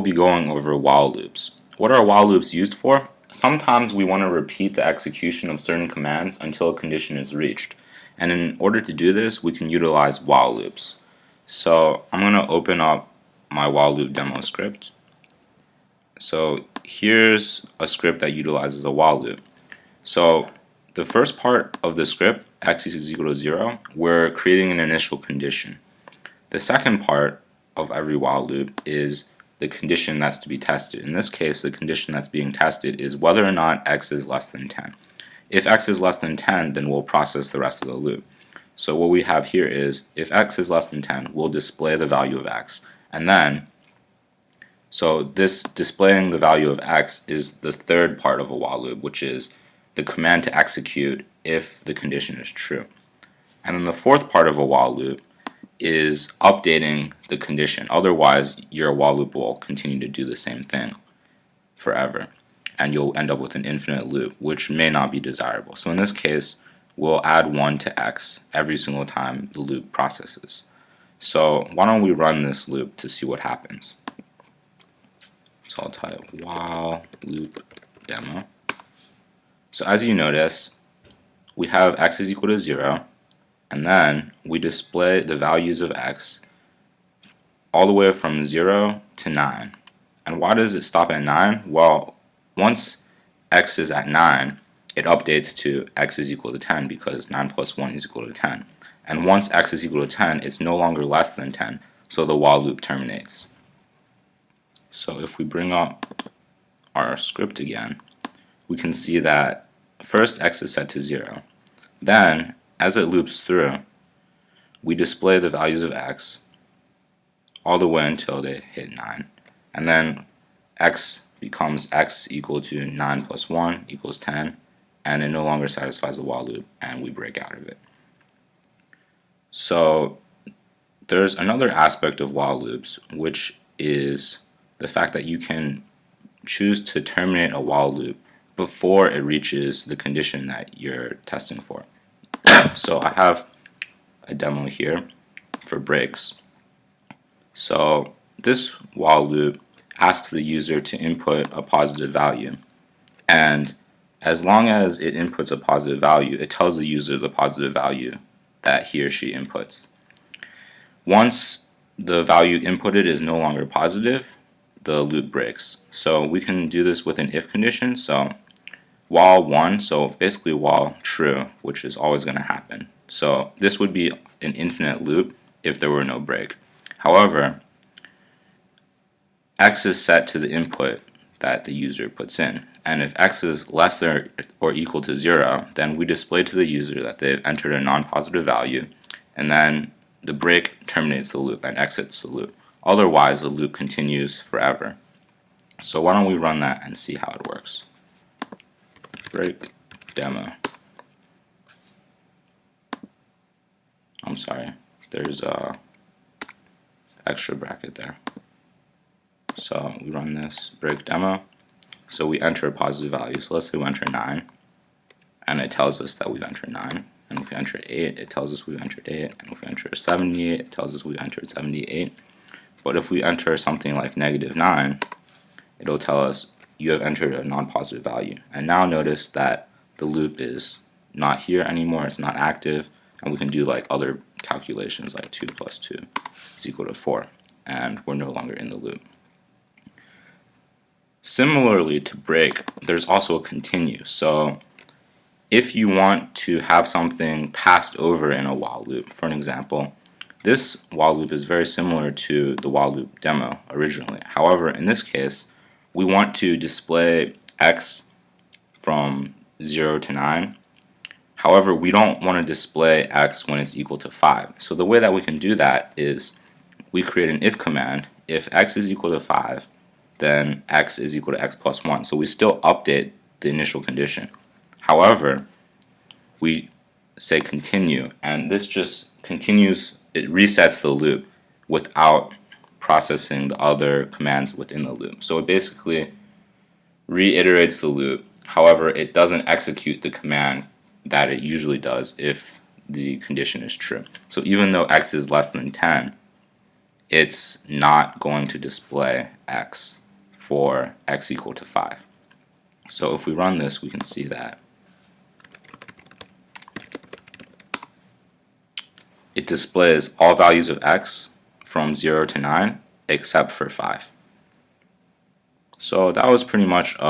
we'll be going over while loops. What are while loops used for? Sometimes we want to repeat the execution of certain commands until a condition is reached. And in order to do this, we can utilize while loops. So I'm going to open up my while loop demo script. So here's a script that utilizes a while loop. So the first part of the script, x is equal to 0, we're creating an initial condition. The second part of every while loop is the condition that's to be tested. In this case, the condition that's being tested is whether or not x is less than 10. If x is less than 10, then we'll process the rest of the loop. So what we have here is, if x is less than 10, we'll display the value of x. And then, so this displaying the value of x is the third part of a while loop, which is the command to execute if the condition is true. And then the fourth part of a while loop is updating the condition. Otherwise, your while loop will continue to do the same thing forever. And you'll end up with an infinite loop, which may not be desirable. So in this case, we'll add 1 to x every single time the loop processes. So why don't we run this loop to see what happens. So I'll type while loop demo. So as you notice, we have x is equal to 0, and then we display the values of x all the way from 0 to 9. And why does it stop at 9? Well, once x is at 9, it updates to x is equal to 10 because 9 plus 1 is equal to 10. And once x is equal to 10, it's no longer less than 10, so the while loop terminates. So if we bring up our script again, we can see that first x is set to 0. Then as it loops through, we display the values of x all the way until they hit 9. And then x becomes x equal to 9 plus 1 equals 10, and it no longer satisfies the while loop, and we break out of it. So there's another aspect of while loops, which is the fact that you can choose to terminate a while loop before it reaches the condition that you're testing for. So I have a demo here for breaks. So this while loop asks the user to input a positive value. And as long as it inputs a positive value, it tells the user the positive value that he or she inputs. Once the value inputted is no longer positive, the loop breaks. So we can do this with an if condition. So while 1, so basically while true, which is always going to happen. So this would be an infinite loop if there were no break. However, x is set to the input that the user puts in. And if x is less or equal to 0, then we display to the user that they've entered a non-positive value, and then the break terminates the loop and exits the loop. Otherwise, the loop continues forever. So why don't we run that and see how it works break demo. I'm sorry, there's a extra bracket there. So we run this break demo. So we enter a positive value. So let's say we enter 9, and it tells us that we've entered 9. And if we enter 8, it tells us we've entered 8. And if we enter 78, it tells us we've entered 78. But if we enter something like negative 9, it'll tell us you have entered a non-positive value. And now notice that the loop is not here anymore, it's not active, and we can do like other calculations like 2 plus 2 is equal to 4, and we're no longer in the loop. Similarly to break, there's also a continue. So if you want to have something passed over in a while loop, for an example, this while loop is very similar to the while loop demo originally. However, in this case, we want to display x from 0 to 9. However, we don't want to display x when it's equal to 5. So the way that we can do that is we create an if command. If x is equal to 5, then x is equal to x plus 1. So we still update the initial condition. However, we say continue, and this just continues, it resets the loop without processing the other commands within the loop. So it basically reiterates the loop. However, it doesn't execute the command that it usually does if the condition is true. So even though x is less than 10, it's not going to display x for x equal to 5. So if we run this, we can see that it displays all values of x from 0 to 9 except for 5. So that was pretty much uh,